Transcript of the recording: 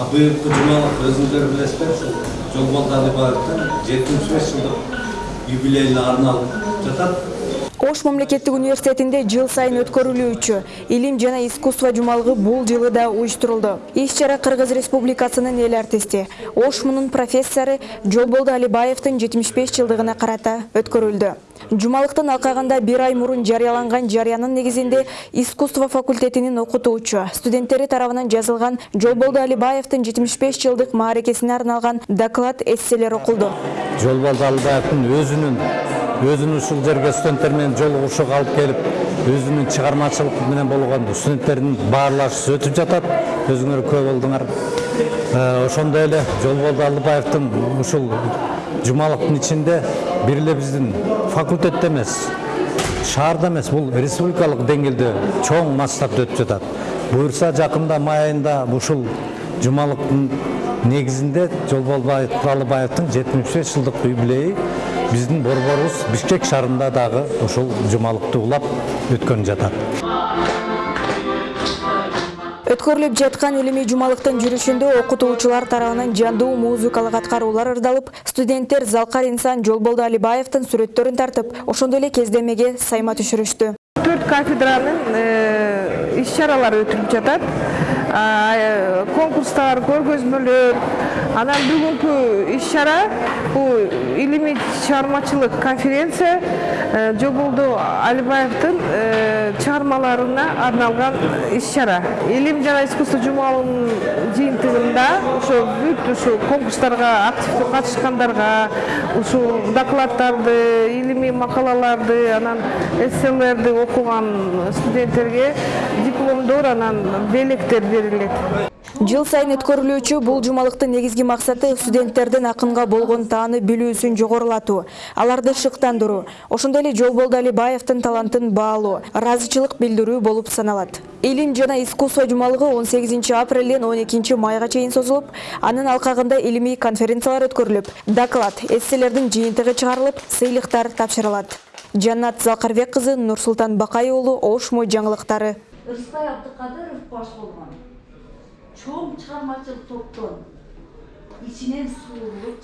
А быйылкы жумалык өзүңүздөр билесиздер ушул жолболду алибаевдин жетимиш беш жылдык юбилейине арналып жатат Ош мамлекеттик университетинде жыл сайын өткөрүлүүчү илим жана искусство жумалыгы бул жылы да уюштурулду. Иш-чара Кыргыз Республикасынын эл артисти, Ош мунун профессору Жолболду Алибаевдин 75 жылдыгына карата өткөрүлдү. Жумалыктын алкагында бир ай мурун жарыяланган жарыянын негизинде искусство факультетинин окутуучу студенттери тарабынан жазылган Жолболду Алибаевдин 75 жылдык мааракесине арналган доклад эсселер окулду. жолболду албаевдин өзүнүн өзүнүн ушул жерге студенттер менен жолугушууга алып келип өзүнүн чыгармачылык менен болгон студенттердин баарлашуусу өтүп жатат өзүңөр күбө болдуңар Э, ошондой эле жолболду албаевдин ушул жумалыктын ичинде бир эле биздин факультетте эмес шаарда эмес бул республикалык деңгээлде чоң масштабта өтүп жатат. Буюрса жакында май айында ушул жумалыктын негизинде жолболду алыбаевдин жетимиш беш жылдык юбилейи биздин борборубуз бишкек шаарында дагы ушул жумалыкты улап өткөн жатат Өткөрүлүп жаткан илимий жумалыктын жүрүшүндө окутуучулар тарабынан жандуу музыкалык аткаруулар ырдалып, студенттер Залкар инсан Жолболду Алибаевдин сүрөттөрүн тартып, ошондой эле кездемеге сайма түшүрүштү. төрт кафедранын иш чаралары өтүлүп жатат э, конкурстар көргөзмөлөр анан бүгүнкү иш чара бул илимий чыгармачылык конференция э, жолболду алибаевдин э, чыгармаларына арналган иш чара. Илим жана искусство жумалынын жыйынтыгында ошо бүт ушу конкурстарга активдүү катышкандарга ушул докладдарды илимий макалаларды анан эсселерди окуган студенттерге дипломдор анан белектер берилет. Жыл сайын өткөрүлүүчү бул жумалыктын негизги максаты студенттердин акынга болгон тааны билүүсүн жогорулатуу, аларды шыктандыруу, ошондой эле Жолболду Алибаевдин талантын баалоо, ыраазычылык билдирүү болуп саналат. Илим жана искусство жумалыгы 18 апрелден 12 майга чейин созулуп, анын алкагында илимий конференциялар өткөрүлүп, доклад, эсселердин жыйынтыгы чыгарылып, сыйлыктар тапшырылат. Жаннат Залкарбек кызы, Нурсултан Бакай уулу, Ош мой жаңылыктары. Ырысбай Абдыкадыров баш болгон 처음 처음 좀 참아 좀 돕던 이진행 수업을